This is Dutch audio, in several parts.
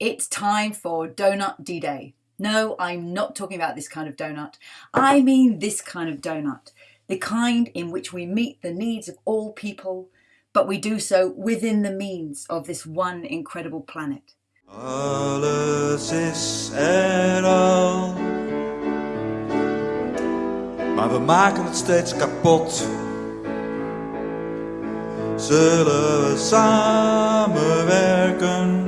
It's time for Donut D-Day. No, I'm not talking about this kind of donut. I mean this kind of donut. The kind in which we meet the needs of all people, but we do so within the means of this one incredible planet. Alles is er al. Maar we maken het steeds kapot. Zullen we samenwerken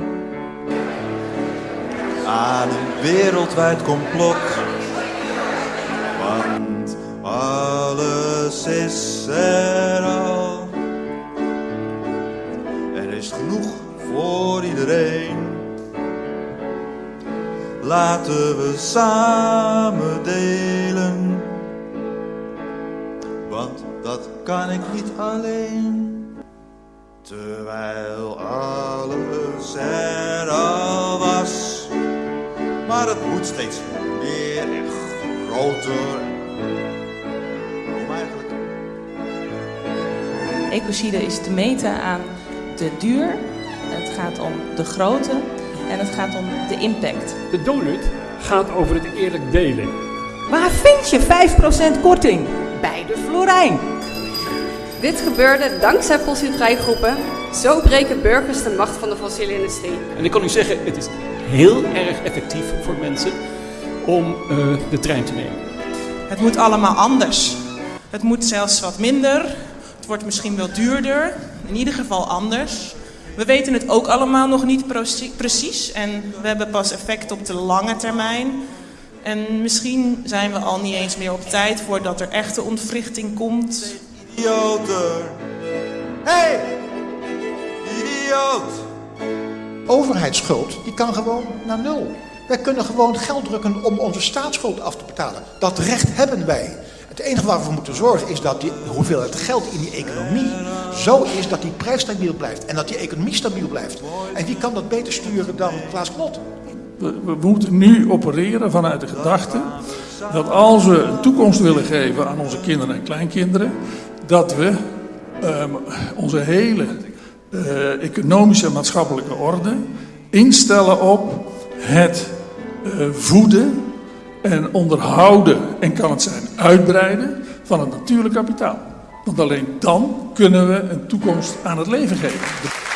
aan een wereldwijd complot? Want alles is er al. Er is genoeg voor iedereen. Laten we samen delen. Want dat kan ik niet alleen. Terwijl alles er. Maar het moet steeds meer en groter. Waarom eigenlijk? Ecocide is te meten aan de duur, het gaat om de grootte en het gaat om de impact. De donut gaat over het eerlijk delen. Waar vind je 5% korting? Bij de Florijn. Dit gebeurde dankzij fossielvrije groepen. Zo breken burgers de macht van de fossiele industrie. En ik kan u zeggen, het is heel erg effectief voor mensen om eh, de trein te nemen. Het moet allemaal anders. Het moet zelfs wat minder. Het wordt misschien wel duurder. In ieder geval anders. We weten het ook allemaal nog niet precies en we hebben pas effect op de lange termijn. En misschien zijn we al niet eens meer op tijd voordat er echte ontwrichting komt. Idioter. Hey! Idioot! Overheidsschuld die kan gewoon naar nul. Wij kunnen gewoon geld drukken om onze staatsschuld af te betalen. Dat recht hebben wij. Het enige waar we voor moeten zorgen is dat die hoeveelheid geld in die economie zo is dat die prijs stabiel blijft. En dat die economie stabiel blijft. En wie kan dat beter sturen dan Klaas Knot? We, we moeten nu opereren vanuit de gedachte dat als we een toekomst willen geven aan onze kinderen en kleinkinderen, dat we um, onze hele uh, economische en maatschappelijke orde instellen op het uh, voeden en onderhouden en kan het zijn uitbreiden van het natuurlijk kapitaal. Want alleen dan kunnen we een toekomst aan het leven geven.